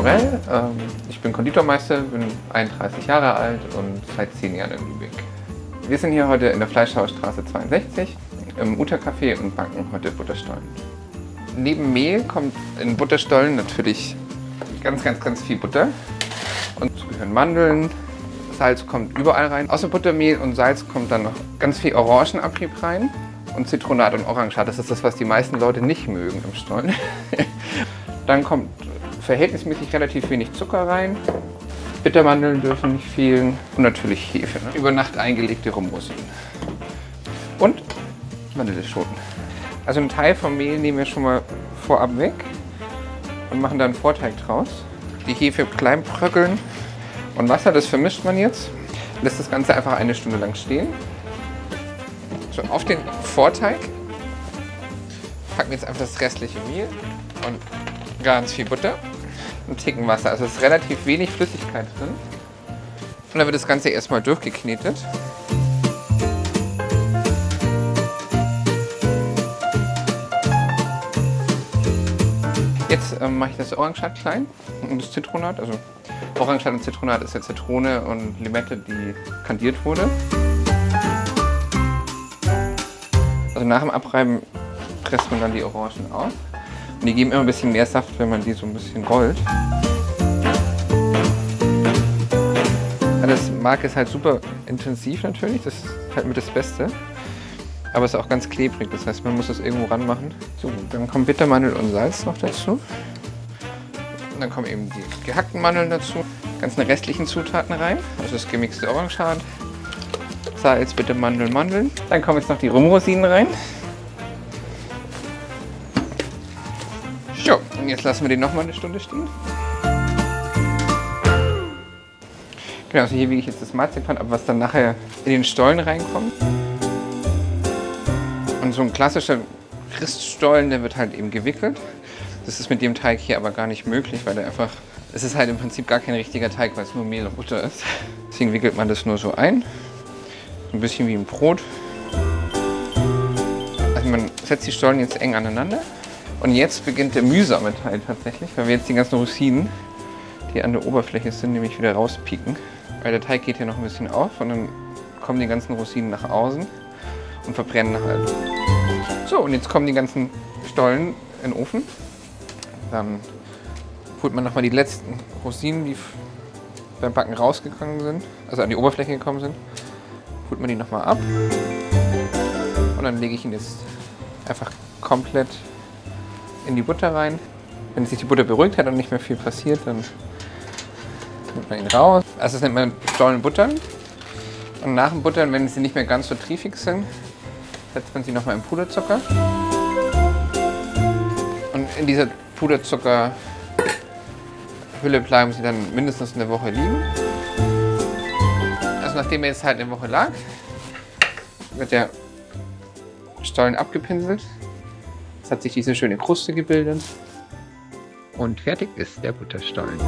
Norell, ähm, ich bin Konditormeister, bin 31 Jahre alt und seit 10 Jahren in Lübeck. Wir sind hier heute in der Fleischhausstraße 62 im Uta-Café und backen heute Butterstollen. Neben Mehl kommt in Butterstollen natürlich ganz, ganz, ganz viel Butter. Und dazu gehören Mandeln, Salz kommt überall rein. Außer Buttermehl und Salz kommt dann noch ganz viel Orangenabrieb rein und Zitronat und Orangenschad. Das ist das, was die meisten Leute nicht mögen im Stollen. dann kommt verhältnismäßig relativ wenig Zucker rein. Bittermandeln dürfen nicht fehlen und natürlich Hefe. Ne? Über Nacht eingelegte Rumrosinen. Und Vanilleschoten. Also einen Teil vom Mehl nehmen wir schon mal vorab weg und machen da einen Vorteig draus. Die Hefe klein bröckeln und Wasser, das vermischt man jetzt. Lässt das Ganze einfach eine Stunde lang stehen. So, auf den Vorteig packen wir jetzt einfach das restliche Mehl und ganz viel Butter und Ticken Wasser. Also es ist relativ wenig Flüssigkeit drin. Und dann wird das Ganze erstmal durchgeknetet. Jetzt ähm, mache ich das Orangenschad klein und das Zitronat. Also Orangenschad und Zitronat ist ja Zitrone und Limette, die kandiert wurde. Also nach dem Abreiben presst man dann die Orangen aus. Die geben immer ein bisschen mehr Saft, wenn man die so ein bisschen rollt. Das Mark ist halt super intensiv natürlich, das ist halt mit das Beste. Aber es ist auch ganz klebrig, das heißt, man muss das irgendwo ranmachen. So, dann kommen Bittermandel und Salz noch dazu. Und dann kommen eben die gehackten Mandeln dazu. Ganzen restlichen Zutaten rein, also das gemixte Orangenschad, Salz, Bittermandel, Mandeln. Dann kommen jetzt noch die Rumrosinen rein. Und jetzt lassen wir den noch mal eine Stunde stehen. Genau, also hier wiege ich jetzt das Marzipan ab, was dann nachher in den Stollen reinkommt. Und so ein klassischer Christstollen, der wird halt eben gewickelt. Das ist mit dem Teig hier aber gar nicht möglich, weil der einfach... Es ist halt im Prinzip gar kein richtiger Teig, weil es nur Mehl und Butter ist. Deswegen wickelt man das nur so ein. So ein bisschen wie ein Brot. Also man setzt die Stollen jetzt eng aneinander. Und jetzt beginnt der mühsame Teil tatsächlich, weil wir jetzt die ganzen Rosinen, die an der Oberfläche sind, nämlich wieder rauspieken. Weil der Teig geht hier noch ein bisschen auf und dann kommen die ganzen Rosinen nach außen und verbrennen halt. So, und jetzt kommen die ganzen Stollen in den Ofen. Dann holt man nochmal die letzten Rosinen, die beim Backen rausgegangen sind, also an die Oberfläche gekommen sind, holt man die nochmal ab. Und dann lege ich ihn jetzt einfach komplett in die Butter rein. Wenn sich die Butter beruhigt hat und nicht mehr viel passiert, dann nimmt man ihn raus. Also das nennt man Stollen buttern. Und nach dem Buttern, wenn sie nicht mehr ganz so triefig sind, setzt man sie nochmal in Puderzucker. Und in dieser Puderzuckerhülle bleiben sie dann mindestens eine Woche liegen. Also nachdem er jetzt halt eine Woche lag, wird der Stollen abgepinselt. Jetzt hat sich diese schöne Kruste gebildet. Und fertig ist der Butterstollen.